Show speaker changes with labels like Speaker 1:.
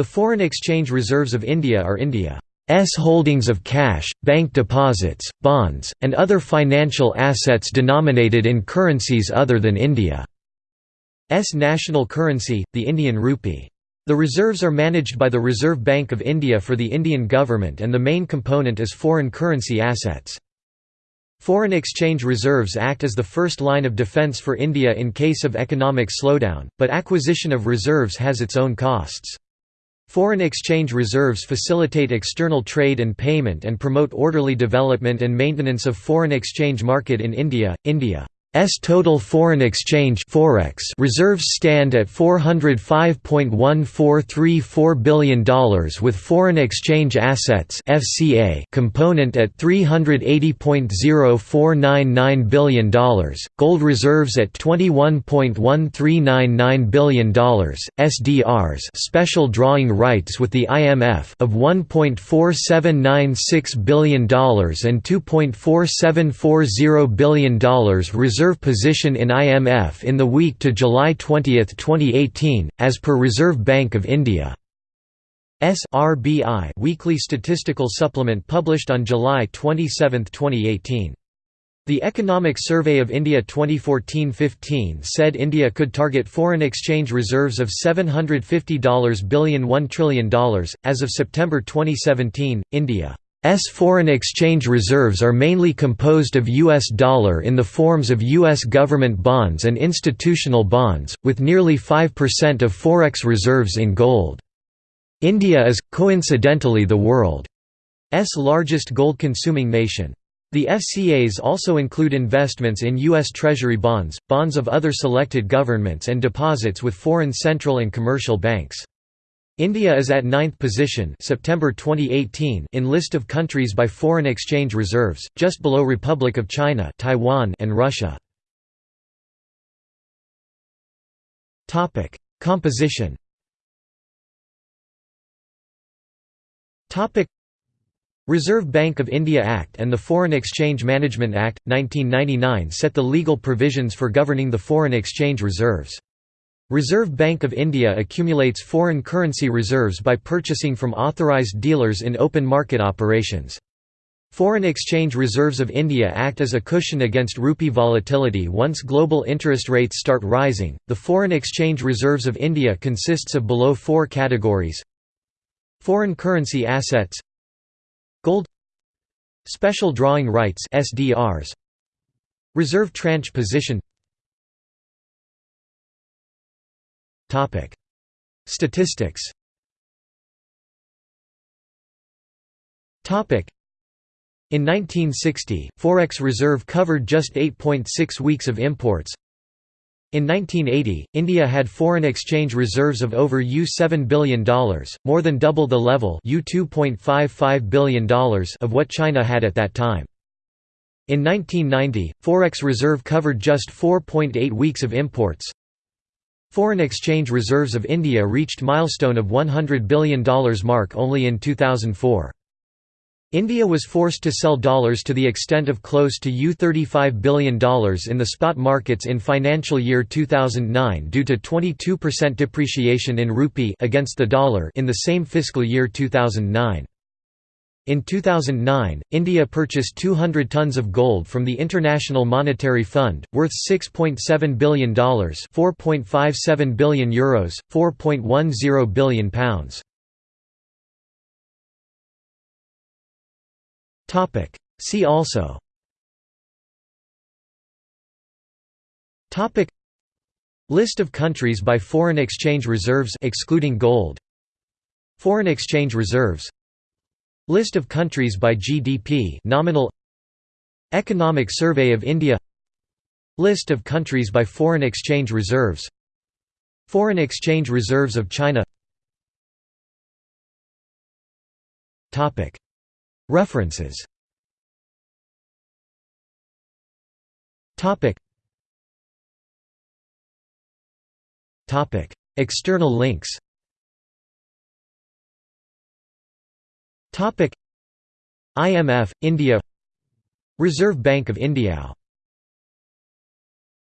Speaker 1: The foreign exchange reserves of India are India's holdings of cash, bank deposits, bonds, and other financial assets denominated in currencies other than India's national currency, the Indian rupee. The reserves are managed by the Reserve Bank of India for the Indian government and the main component is foreign currency assets. Foreign exchange reserves act as the first line of defence for India in case of economic slowdown, but acquisition of reserves has its own costs. Foreign exchange reserves facilitate external trade and payment and promote orderly development and maintenance of foreign exchange market in India. India S total foreign exchange forex reserves stand at $405.1434 billion with foreign exchange assets FCA component at $380.0499 billion, gold reserves at $21.1399 billion, SDRs special drawing rights with the IMF of $1.4796 billion and $2.4740 billion reserve position in IMF in the week to July 20, 2018, as per Reserve Bank of India. SRBI weekly statistical supplement published on July 27, 2018. The Economic Survey of India 2014-15 said India could target foreign exchange reserves of $750 billion $1 trillion. As of September 2017, India S foreign exchange reserves are mainly composed of US dollar in the forms of US government bonds and institutional bonds, with nearly 5% of forex reserves in gold. India is, coincidentally the world's largest gold-consuming nation. The FCAs also include investments in U.S. Treasury bonds, bonds of other selected governments and deposits with foreign central and commercial banks. India is at ninth position September 2018 in list of countries by foreign exchange reserves, just below Republic of China Taiwan and Russia. Composition Reserve Bank of India Act and the Foreign Exchange Management Act, 1999 set the legal provisions for governing the foreign exchange reserves. Reserve Bank of India accumulates foreign currency reserves by purchasing from authorised dealers in open market operations. Foreign exchange reserves of India act as a cushion against rupee volatility once global interest rates start rising. The foreign exchange reserves of India consists of below four categories: foreign currency assets, gold, special drawing rights (SDRs), reserve tranche position, Statistics. In 1960, Forex reserve covered just 8.6 weeks of imports. In 1980, India had foreign exchange reserves of over U$7 billion, more than double the level U$2.55 billion of what China had at that time. In 1990, Forex reserve covered just 4.8 weeks of imports. Foreign exchange reserves of India reached milestone of $100 billion mark only in 2004. India was forced to sell dollars to the extent of close to U$35 billion in the spot markets in financial year 2009 due to 22% depreciation in rupee against the dollar in the same fiscal year 2009. In 2009, India purchased 200 tons of gold from the International Monetary Fund, worth $6.7 billion €4.57 billion, Euros, £4.10 billion pounds. Topic. See also Topic List of countries by foreign exchange reserves excluding gold Foreign exchange reserves List of countries by GDP nominal Economic Survey of India List of countries by foreign exchange reserves Foreign exchange reserves of China References External links IMF, India. Reserve Bank of India